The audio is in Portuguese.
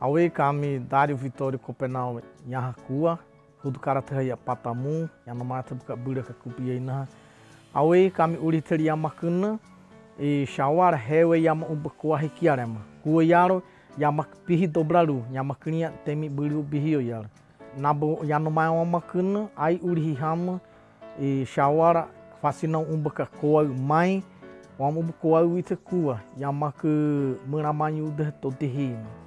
Aue kami Dário Vitório Copenal Nhahakua, Hudu Karataya Patamu, Yanamata Buka Bura Kakupiaina. Aue kami Uriteri Yamakuna, e Shawar Hewe Yama Ubakoa Hikiarema. Kua Yaro Yamak Pihi Dobraru, Yamaknia Temi Buru Bihio Yaro. Nabo Yanomaya Wamakuna, Ai Urihama, e Shawara Facinão Umbaka Koa Mai, Wamubukoa Witakua, Yamaku Muramanyu de Totihima.